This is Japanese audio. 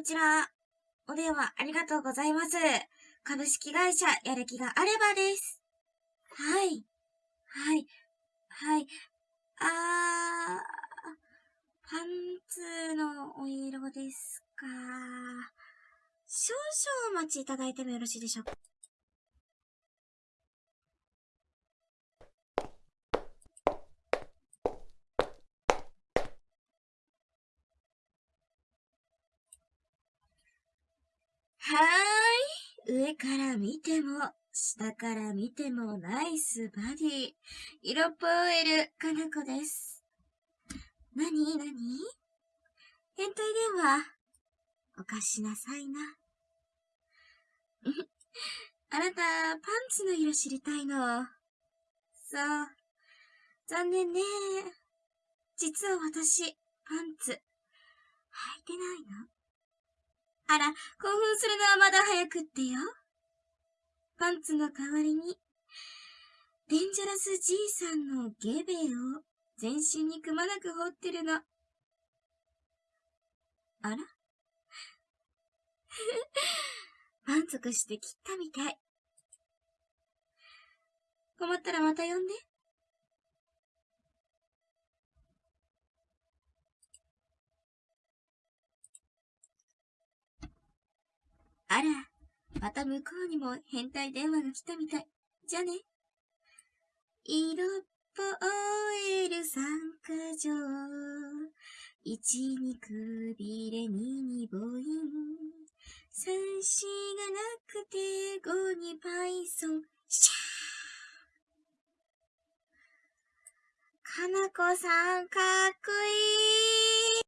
こちら、お電話ありがとうございます。株式会社やる気があればです。はい。はい。はい。あー、パンツのお色ですか。少々お待ちいただいてもよろしいでしょうか。はーい。上から見ても、下から見てもナイスバディ。色っぽい L かなこです。なになに変態電話。お貸しなさいな。あなた、パンツの色知りたいの。そう。残念ね。実は私、パンツ、履いてないの。あら、興奮するのはまだ早くってよ。パンツの代わりに、デンジャラスじいさんのゲベを全身にくまなく掘ってるの。あら？満足して切ったみたい。困ったらまた呼んで。また向こうにも変態電話が来たみたい。じゃあね。色っぽえる三箇条。一にくびれ、二に母音。三子がなくて、五にパイソン。シャーかなこさん、かっこいい